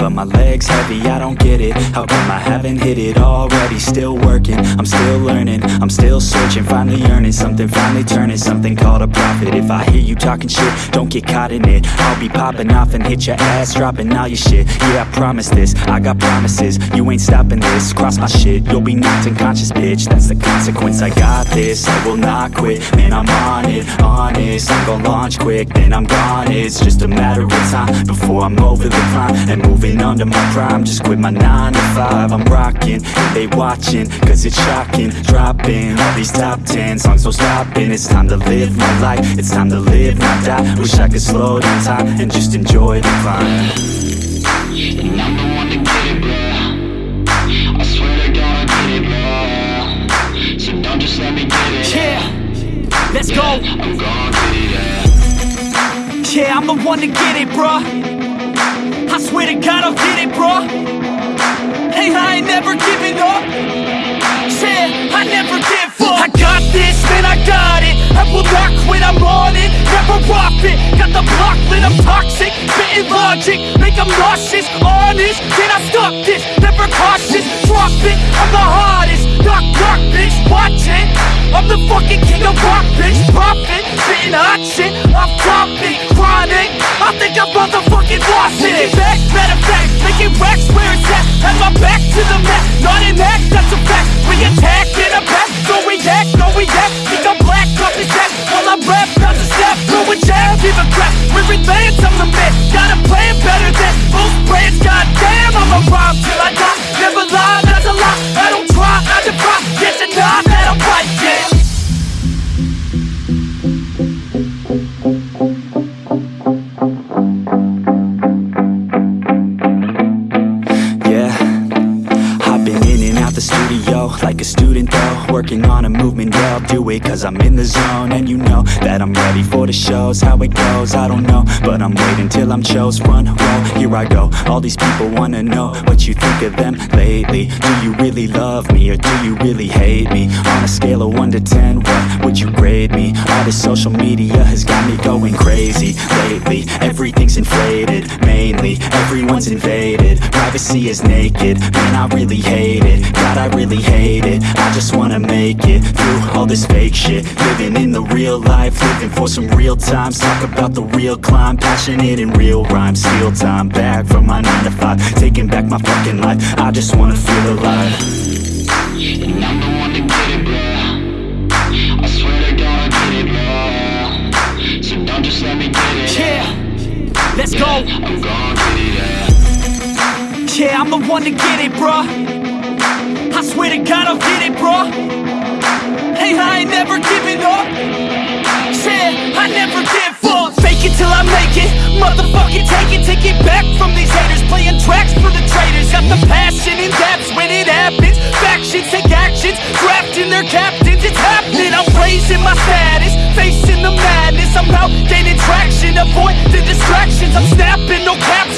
But my legs heavy, I don't get it. How come I haven't hit it already? Still working, I'm still learning. I'm still searching, finally earning Something. Finally turning, something called a profit. If I hear you talking shit, don't get caught in it. I'll be popping off and hit your ass Dropping all your shit, yeah I promise this. I got promises, you ain't stopping this. Cross my shit, you'll be knocked unconscious bitch. That's the consequence, I got this. I will not quit, man I'm on it. Honest, I'm gonna launch quick. Then I'm gone, it's just a matter of time Before I'm over the climb And moving under my prime Just quit my 9 to 5 I'm rocking, they watching Cause it's shocking. Dropping all these top 10 songs So stopping. It's time to live my life It's time to live, not die. Wish I could slow down time And just enjoy the climb And I'm the one to get it, bro. I swear to God I get it, bro. So don't just let me get it. Yeah, let's go. Yeah I'm the one to get it, bruh. I swear to God, I'll get it, bruh. Hey, I ain't never giving up. Yeah, I never give up. I got this, man, I got it. I will not quit, I'm on it. Never off it. Got the block lit, I'm toxic. Spitting logic, make them nauseous. Honest, can I stop this? Never cautious, drop it. I'm the hottest. Knock, knock, bitch, watch it. I'm the fucking king of rock, bitch. Profit, spitting hot shit. I'm topic, chronic. I think I'm motherfucking lost it. Back, matter fact, making racks where it's at. Have my back to the mat, not an act, that's a fact. We attack in a back, so react, no react. Think I'm black, off his back. While I rap, not to step, throw a jab, give a crap. We're advanced, I'm the man. Got a like a student though Working on a movement, yeah I'll do it cause I'm in the zone. And you know that I'm ready for the shows. How it goes, I don't know. But I'm waiting till I'm chose. Front row Here I go, all these people wanna know What you think of them lately. Do you really love me or do you really hate me? On a scale of 1 to 10, what would you grade me? All this social media has got me going crazy Lately, everything's inflated Mainly, everyone's invaded. Privacy is naked, man I really hate it I really hate it, I just wanna make it Through all this fake shit. Living in the real life, living for some real times. Talk about the real climb, passionate in real rhymes. Steal time back from my 9 to 5 Taking back my fucking life, I just wanna feel alive. And I'm the one to get it, bro I swear to God I get it, bro So don't just let me get it. Yeah, let's go. I'm gon' get it, yeah. Yeah, I'm the one to get it, bruh. I swear to God, I'll get it, bro Hey, I ain't never giving up. Yeah, I never give up. Fake it till I make it. Motherfucking take it, take it back from these haters. Playing tracks for the traitors. Got the passion in depths when it happens. Factions take actions, drafting their captains. It's happening. I'm raising my status, facing the madness. I'm out gaining traction. Avoid the distractions. I'm snapping, no cap.